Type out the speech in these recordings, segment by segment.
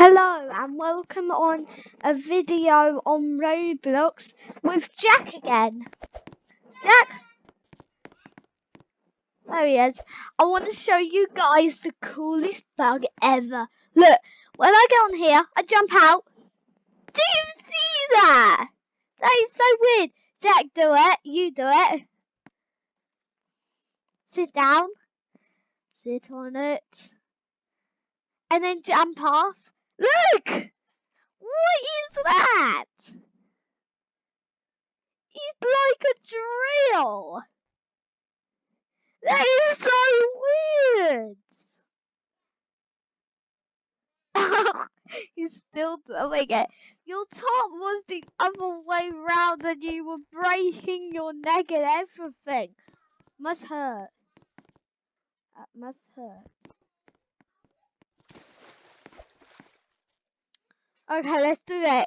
Hello and welcome on a video on Roblox with Jack again. Jack? There he is. I want to show you guys the coolest bug ever. Look, when I get on here, I jump out. Do you see that? That is so weird. Jack, do it. You do it. Sit down. Sit on it. And then jump off. Look! What is that? It's like a drill. That is so weird. He's still doing oh, it. Your top was the other way round and you were breaking your neck and everything. Must hurt. That must hurt. Okay, let's do it.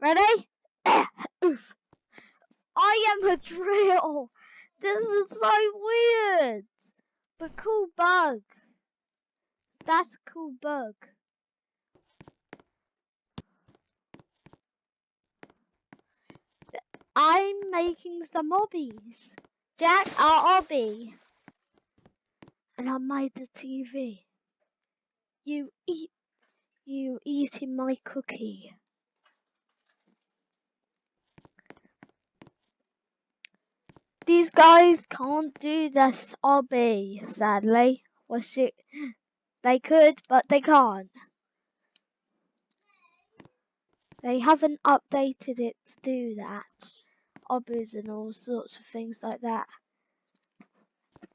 Ready? Oof. I am a drill. This is so weird. But cool bug. That's a cool bug. I'm making some obbies. Jack, our obby. And I made the TV. You eat you eating my cookie. These guys can't do this obby, sadly. What's it? They could, but they can't. They haven't updated it to do that. Obbies and all sorts of things like that.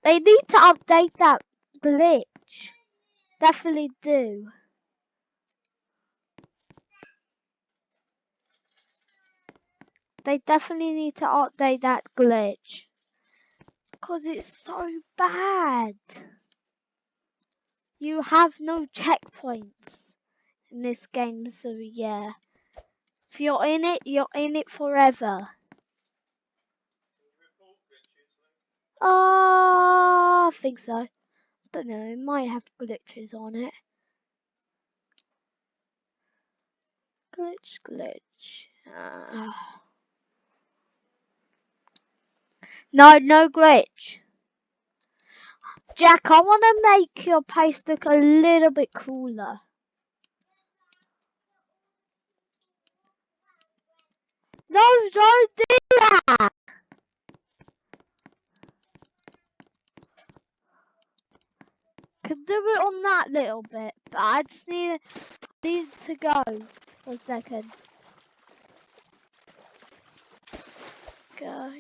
They need to update that glitch. Definitely do. They definitely need to update that glitch. Because it's so bad. You have no checkpoints in this game, so yeah. If you're in it, you're in it forever. Uh, I think so. I don't know, it might have glitches on it. Glitch, glitch. Uh. No, no glitch. Jack, I want to make your place look a little bit cooler. No, don't do that! Can do it on that little bit, but I just need, need to go for a second. Go.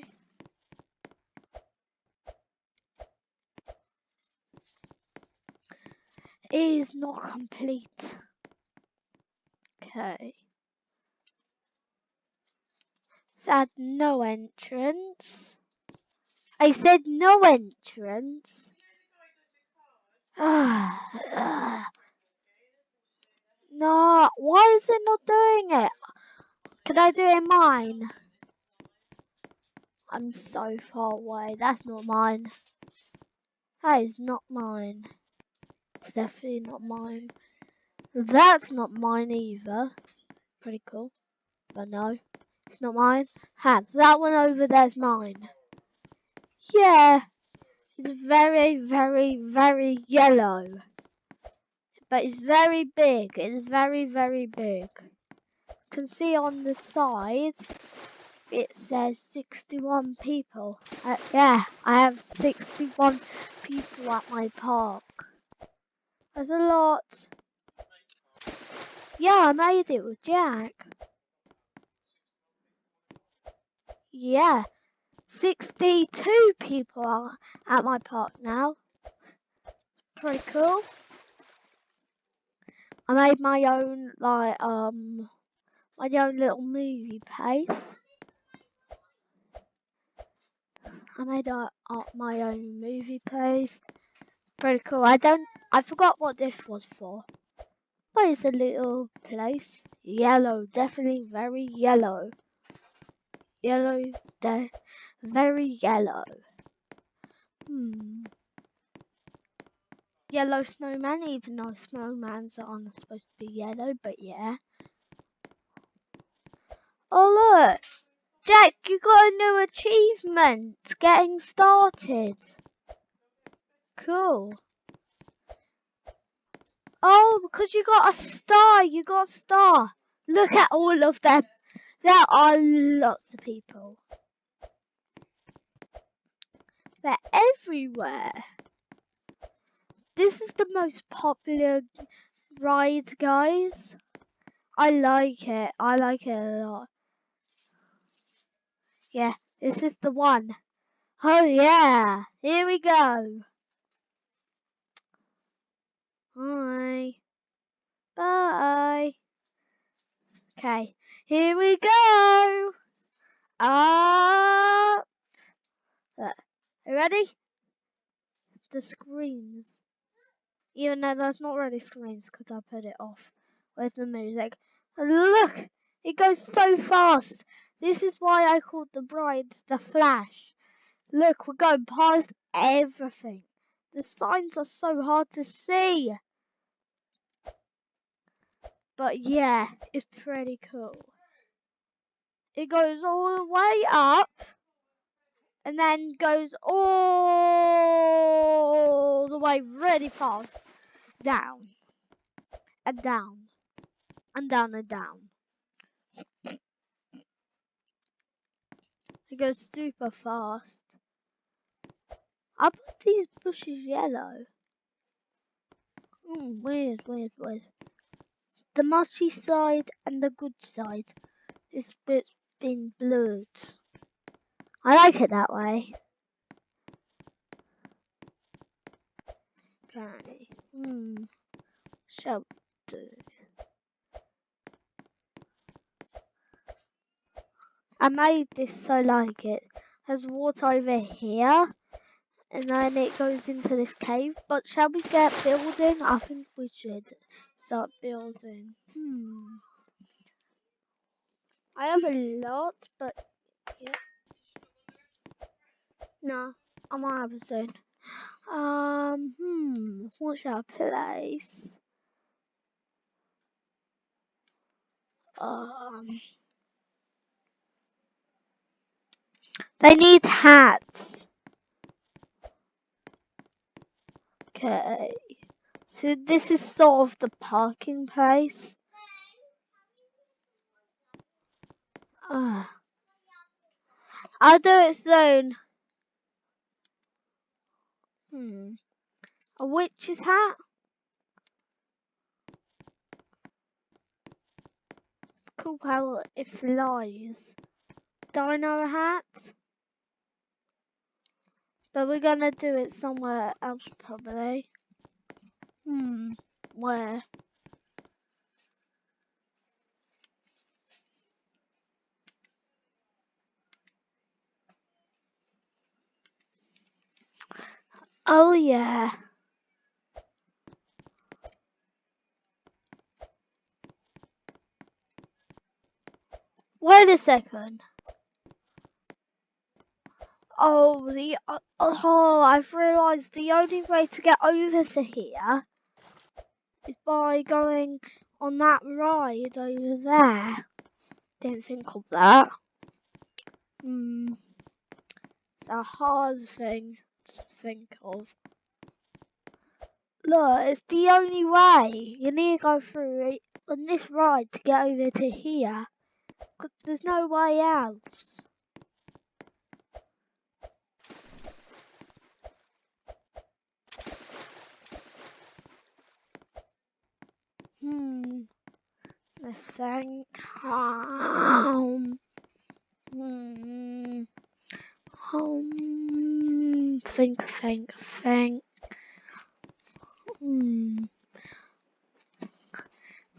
is not complete. Okay. Said no entrance. I said no entrance. no, why is it not doing it? Can I do it in mine? I'm so far away. That's not mine. That is not mine. Definitely not mine. That's not mine either. Pretty cool. But no, it's not mine. Ha, that one over there's mine. Yeah, it's very, very, very yellow. But it's very big. It's very, very big. You can see on the side, it says 61 people. Uh, yeah, I have 61 people at my park. There's a lot. Yeah, I made it with Jack. Yeah. 62 people are at my park now. Pretty cool. I made my own, like, um, my own little movie place. I made uh, my own movie place pretty cool. I don't, I forgot what this was for. But it's a little place. Yellow, definitely very yellow. Yellow, de very yellow. Hmm. yellow snowman, even though snowmans aren't supposed to be yellow, but yeah. Oh look, Jack, you got a new achievement, getting started. Cool. Oh, because you got a star, you got a star. Look at all of them. There are lots of people. They're everywhere. This is the most popular ride, guys. I like it. I like it a lot. Yeah, this is the one. Oh yeah, here we go. Bye. Bye. Okay, here we go. Ah. Up. Are you ready? The screens. Even though that's not really screens because I put it off with the music. Look, it goes so fast. This is why I called the brides the Flash. Look, we're going past everything. The signs are so hard to see. But yeah, it's pretty cool. It goes all the way up and then goes all the way really fast down and down and down and down. It goes super fast. I put these bushes yellow. Mm, weird, weird, weird. The mushy side and the good side. This bit's been blurred. I like it that way. Okay. Hmm. Shall do. I made this so like it. There's water over here. And then it goes into this cave. But shall we get building? I think we should start building. Hmm. I have a lot, but yeah. No, I'm a soon. Um, hmm, what should I place? Um, they need hats. Okay, so this is sort of the parking place. I'll do it soon. Hmm. A witch's hat? It's cool how it flies. Dino hat? But we're gonna do it somewhere else probably. Hmm. Where? Oh yeah. Wait a second. Oh, the uh, oh, I've realised the only way to get over to here is by going on that ride over there. Didn't think of that. Hmm. It's a hard thing to think of. Look, it's the only way. You need to go through on this ride to get over to here. Cause there's no way else. Hmm. Think. Um. Hmm. Um. Think, think, think.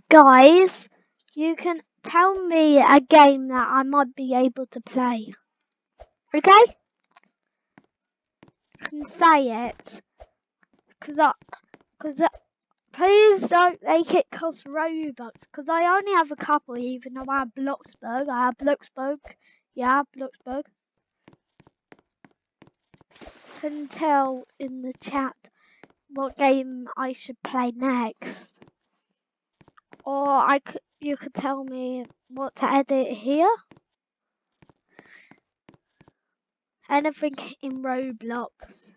Guys, you can tell me a game that I might be able to play. Okay? I can say it. Cause I, cause I, please don't make it cost Robux. Cause I only have a couple even though I have Bloxburg. I have Bloxburg. Yeah, Bloxburg. Can tell in the chat what game I should play next. Or I could, you could tell me what to edit here. Anything in Roblox.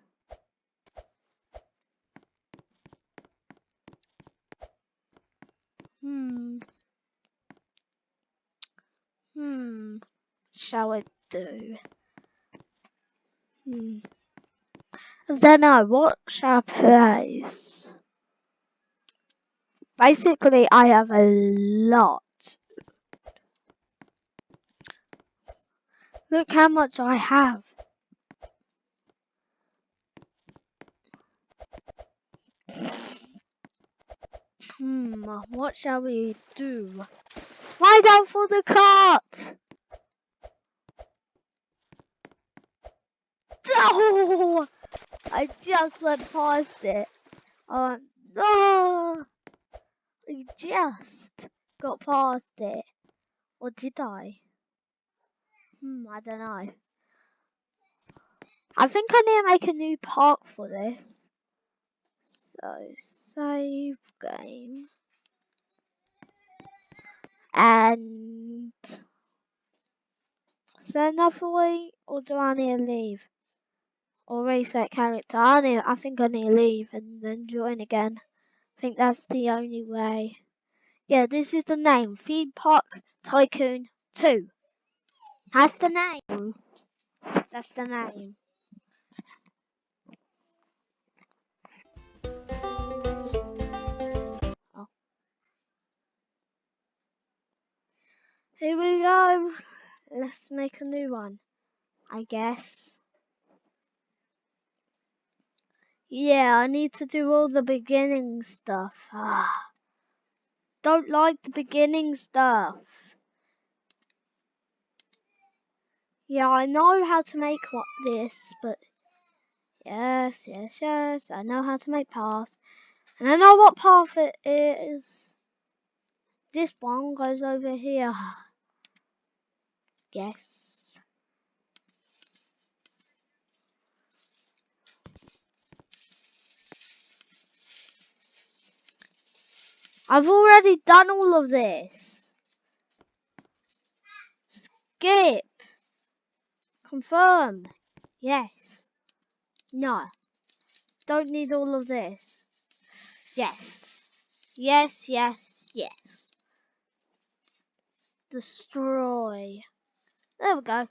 Hmm. Hmm. Shall I do? Hmm. Then I. What shall place? Basically, I have a lot. Look how much I have. Hmm, what shall we do? Lie down for the cart! Oh! I just went past it. Oh, no! I just got past it. Or did I? Hmm, I don't know. I think I need to make a new park for this. So, save game. And... Is there another way? Or do I need to leave? Or reset character? I, need, I think I need to leave and then join again. I think that's the only way. Yeah, this is the name. Theme Park Tycoon 2. That's the name. That's the name. Here we go. Let's make a new one. I guess. Yeah, I need to do all the beginning stuff. Ah. Don't like the beginning stuff. Yeah, I know how to make what this, but yes, yes, yes, I know how to make paths. And I know what path it is. This one goes over here. Yes. I've already done all of this. Skip. Confirm. Yes. No. Don't need all of this. Yes. Yes, yes, yes. Destroy. There we go.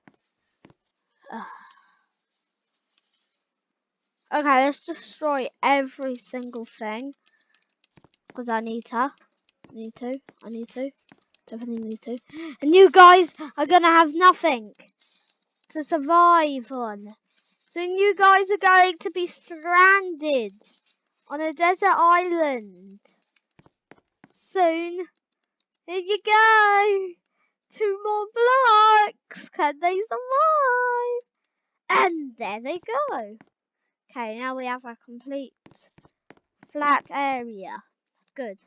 Okay, let's destroy every single thing. Because I need to. Need to. I need to. Definitely need to. And you guys are going to have nothing to survive on. So you guys are going to be stranded on a desert island. Soon. Here you go. Two more blocks. Can they survive? And there they go. Okay, now we have a complete flat area. That's good.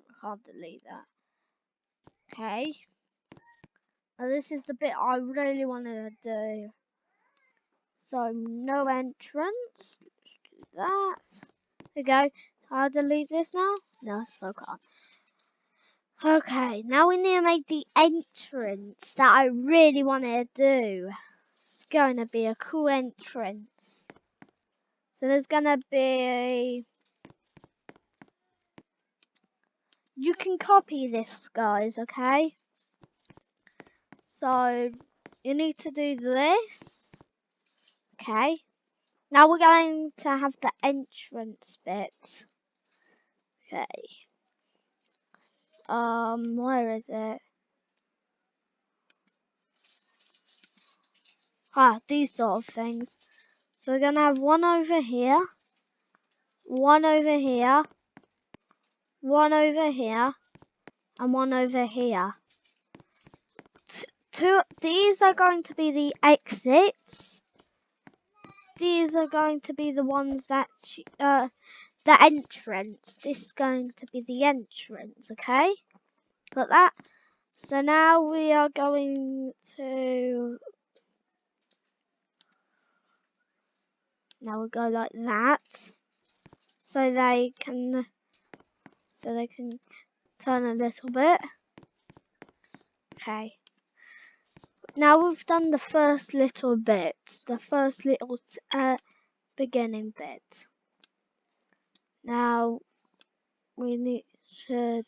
I can't delete that. Okay. Now this is the bit I really want to do. So no entrance. Let's do that. There we go. Can I'll delete this now. No, still can't. Okay, now we need to make the entrance that I really want to do. It's going to be a cool entrance. So there's going to be... You can copy this, guys, okay? So, you need to do this. Okay. Now we're going to have the entrance bit. Okay. Um, where is it? Ah, these sort of things. So we're gonna have one over here, one over here, one over here, and one over here. Two, these are going to be the exits. These are going to be the ones that, uh, the entrance. This is going to be the entrance, okay? Got that? So now we are going to... Now we'll go like that. So they can so they can turn a little bit. Okay. Now we've done the first little bit, the first little uh, beginning bit. Now we need should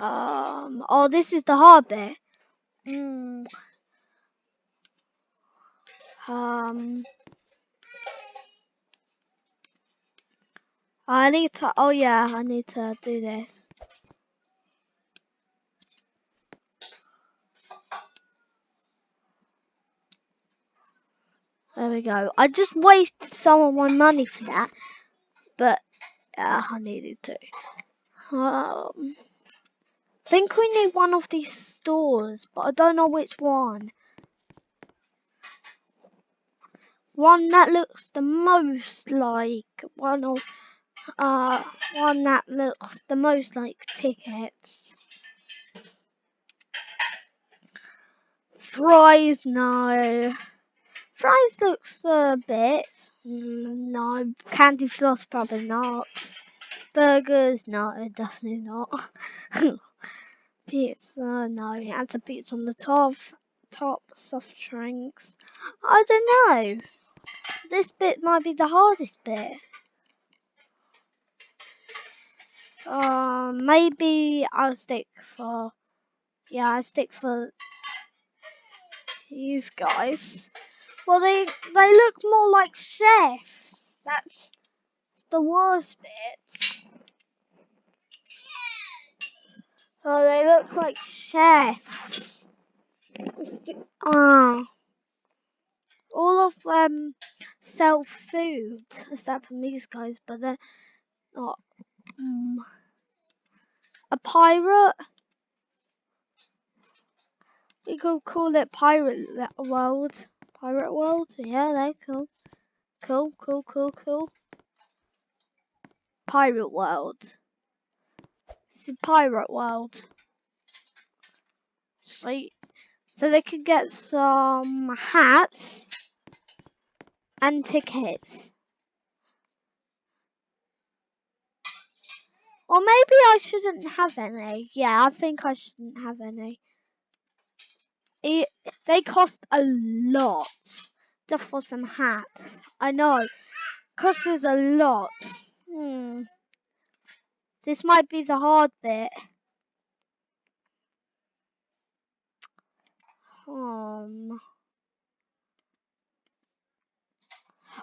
um oh this is the hard bit. Mm. Um I need to oh yeah, I need to do this. There we go. I just wasted some of my money for that, but uh, I needed to. Um, think we need one of these stores, but I don't know which one. One that looks the most like one of uh one that looks the most like tickets. Fries, no. Fries looks a bit. Mm, no. Candy floss, probably not. Burgers, no, definitely not. pizza, no. Add a pizza on the top. Top soft drinks. I don't know. This bit might be the hardest bit. Um, maybe I'll stick for. Yeah, I'll stick for these guys. Well, they they look more like chefs. That's the worst bit. Oh, they look like chefs. Ah. All of them sell food, except from these guys, but they're not. Um, a pirate? We could call it Pirate World. Pirate World? Yeah, they're cool. Cool, cool, cool, cool. Pirate World. It's a Pirate World. Sweet. So they could get some hats and tickets. Or maybe I shouldn't have any. Yeah, I think I shouldn't have any. It, they cost a lot just for some hats. I know. Costs a lot. Hmm. This might be the hard bit. Um.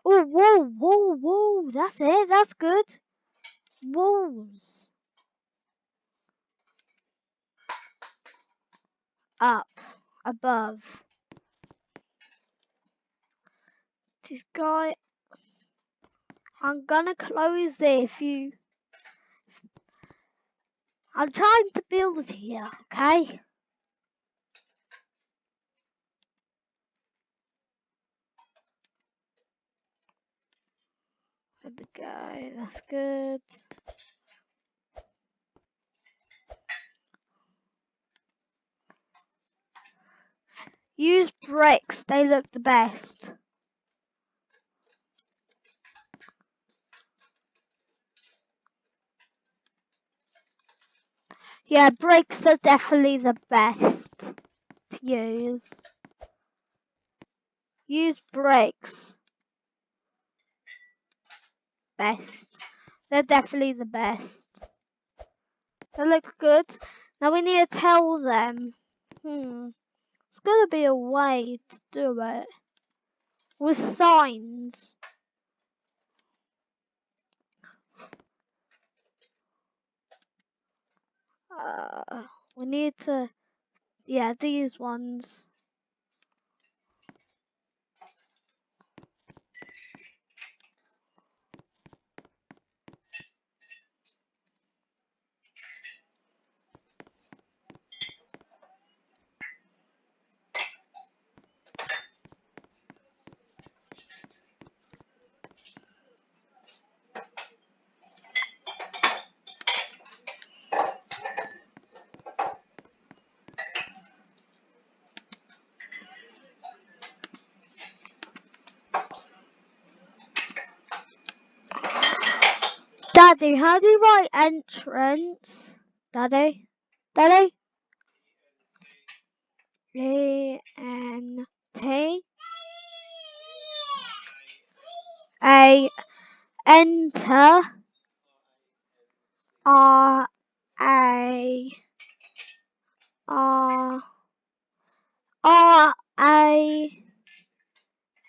Oh, whoa, whoa, whoa. That's it. That's good. Walls. Up. Above. This guy. I'm gonna close it if you. I'm trying to build it here, okay? There we go, that's good. Use bricks, they look the best. Yeah, bricks are definitely the best to use. Use bricks. Best. They're definitely the best. They look good. Now we need to tell them. Hmm. Gonna be a way to do it. With signs. Uh, we need to, yeah, these ones. Daddy, how do you write entrance? Daddy? Daddy? E N T A enter R A R R A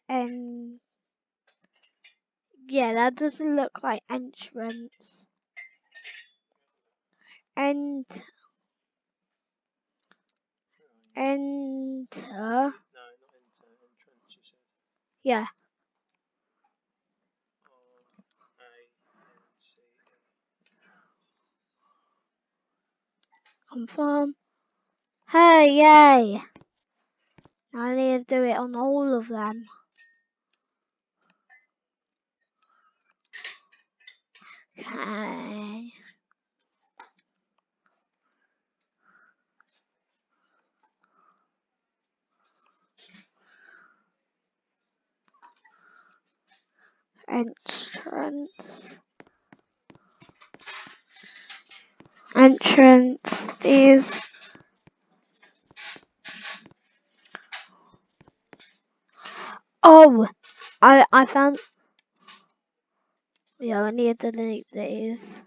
N yeah, that doesn't look like entrance. And enter No, not enter. Entrance, you said. yeah. Confirm. Hey, yay! I need to do it on all of them. Okay. Entrance. Entrance is Oh, I I found. Yeah, I need to delete these.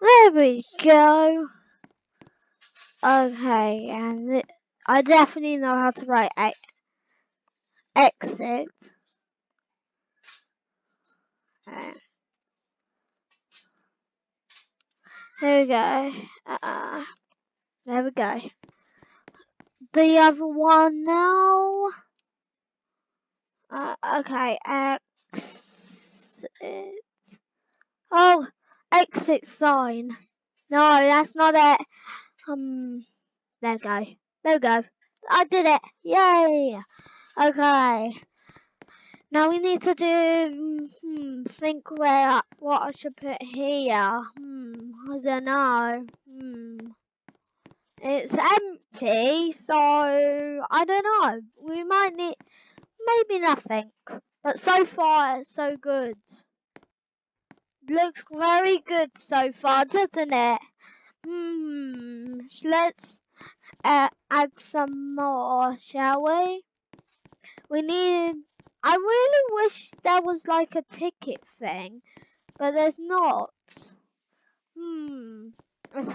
There we go. Okay, and I definitely know how to write e- exit. Uh, Here we go. Uh, there we go. The other one now. Uh, okay, exit. Oh, exit sign. No, that's not it. Um, there we go. There we go. I did it. Yay. Okay. Now we need to do, hmm, think where, what I should put here. Hmm, I don't know. Hmm. It's empty, so I don't know. We might need, maybe nothing. But so far, so good. Looks very good so far, doesn't it? Hmm, let's uh, add some more, shall we? We need. I really wish there was like a ticket thing, but there's not. Hmm. It's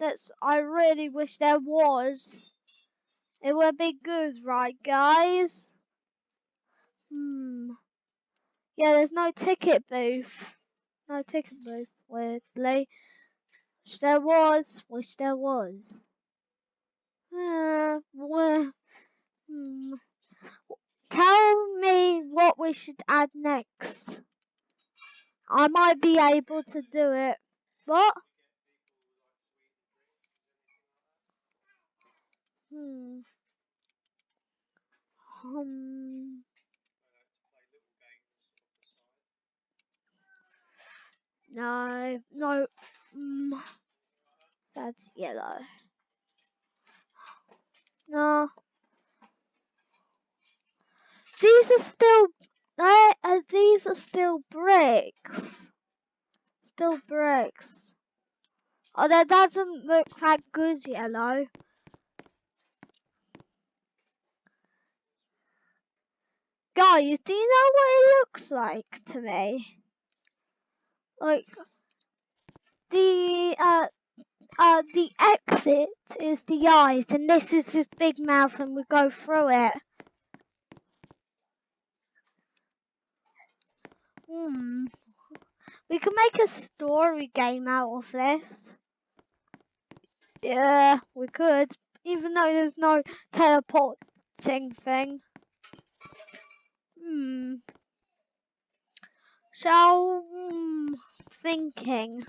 That's. I really wish there was. It would be good, right, guys? Hmm. Yeah, there's no ticket booth. No ticket booth, weirdly. Wish there was. Wish there was. Uh, well, hmm. Tell me what we should add next. I might be able to do it. What? Hmm. Um. No, no. Mm, that's yellow. No. These are still. They, uh, these are still bricks. Still bricks. Oh, that doesn't look that good, yellow. Guys, do you know what it looks like to me? Like the uh uh the exit is the eyes, and this is his big mouth, and we go through it. Hmm. We can make a story game out of this. Yeah, we could. Even though there's no teleporting thing. Hmm. So, hmm, thinking.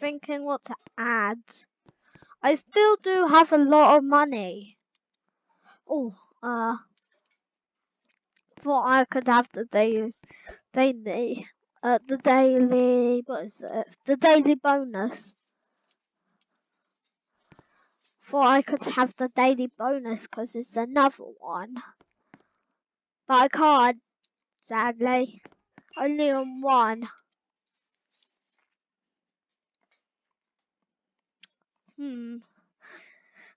Thinking what to add. I still do have a lot of money. Oh, uh. Thought I could have the daily. Daily. Uh, the daily. What is it? The daily bonus. thought I could have the daily bonus because it's another one. But I can't, sadly. Only on one. Hmm.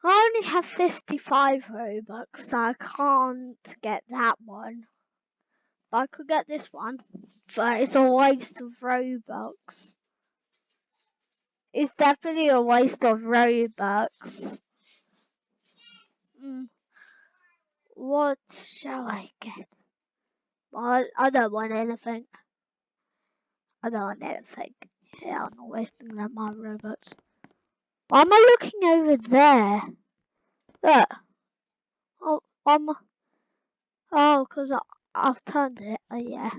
I only have 55 Robux, so I can't get that one. But I could get this one. But it's a waste of Robux. It's definitely a waste of Robux. Hmm. What shall I get? I, I don't want anything. I don't want anything. Yeah, I'm not wasting that my Robux. Why am I looking over there? Look. Oh, I'm. Oh, because I've turned it. Oh, yeah.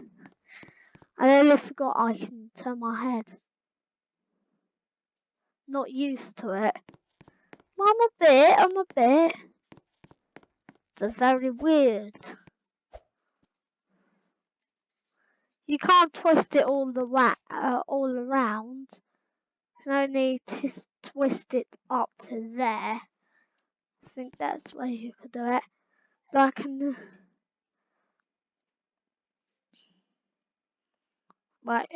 I only forgot I can turn my head. Not used to it. I'm a bit, I'm a bit. It's very weird. You can't twist it all the way, uh, all around. You can only twist it up to there. I think that's where you could do it. But I can. Right.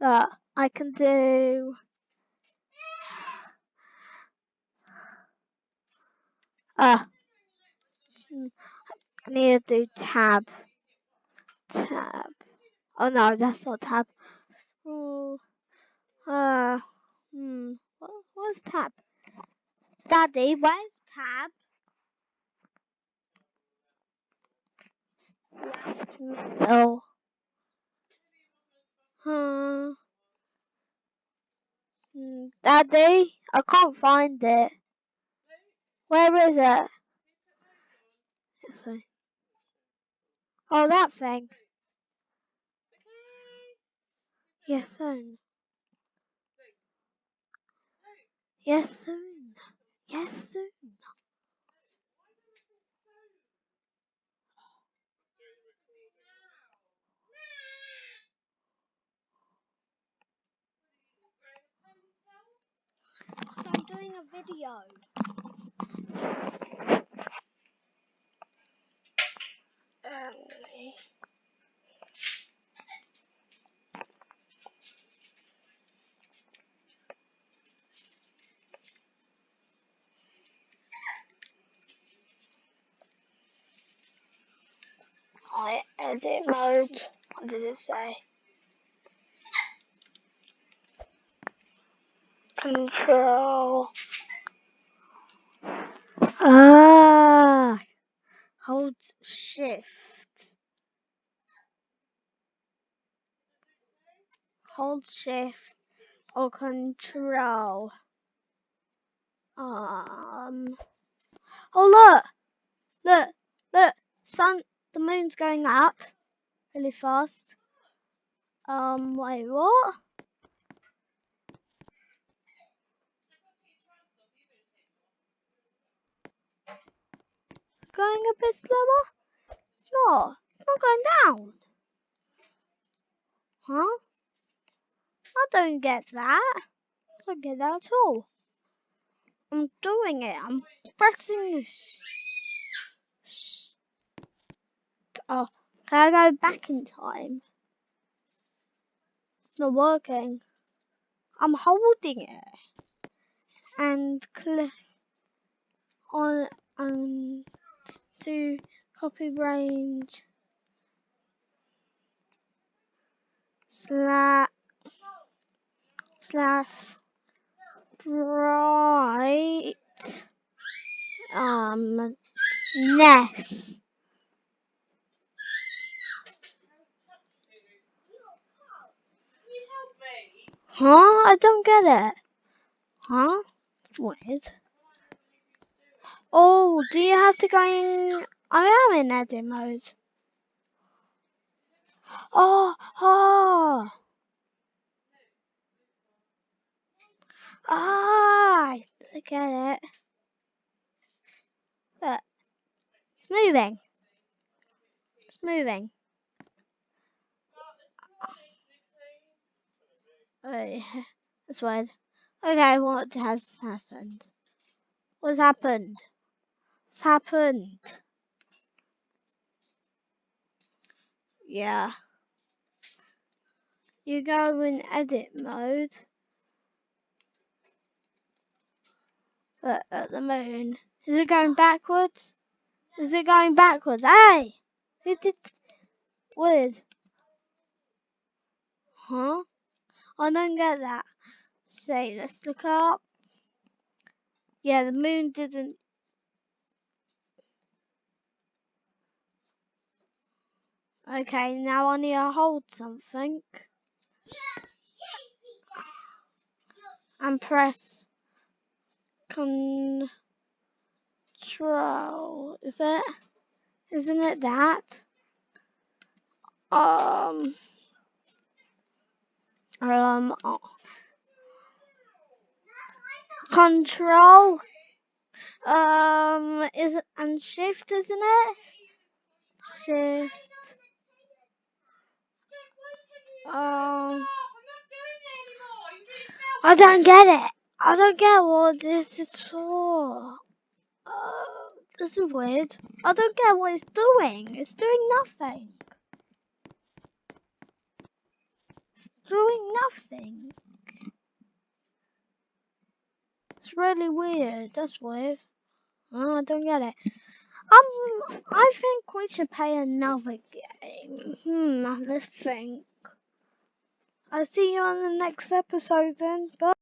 Look, I can do. Uh, I need to do tab. Tab. Oh no, that's not tab. Oh. Uh. Hmm. What, what's tab? Daddy, where's tab? Oh. Hmm. Daddy, I can't find it. Where is it? Oh, that thing. Yes, soon. Yes, soon. Yes, soon. So I'm doing a video. I edit mode. What did it say? Control. Ah, hold shift. Hold shift or control. Um. Oh look, look, look. Sun, the moon's going up really fast. Um. Wait, what? Going a bit slower? No, it's not going down. Huh? I don't get that. I don't get that at all. I'm doing it. I'm pressing this. Oh, can I go back in time? It's not working. I'm holding it and click on and to copy range slash slash bright um nest. Huh? I don't get it. Huh? Weird. Oh, do you have to go in? I am in edit mode. Oh, oh. Ah, I get it. Look, it's moving. It's moving. Oh, yeah. That's weird. Okay, what has happened? What's happened? What's happened? Yeah. You go in edit mode. At the moon. Is it going backwards? Is it going backwards? Hey! Who did weird? Huh? I don't get that. Say, let's look up. Yeah, the moon didn't. Okay, now I need to hold something. And press control. Is it? Isn't it that? Um. Um. oh. Control. Um. Is it and shift? Isn't it? Shift. Um. I don't get it. I don't get what this is for. Uh, this is weird. I don't get what it's doing. It's doing nothing. It's doing nothing. It's really weird. That's weird. Oh, I don't get it. Um, I think we should play another game. Hmm, let's think. I'll see you on the next episode then. Bye.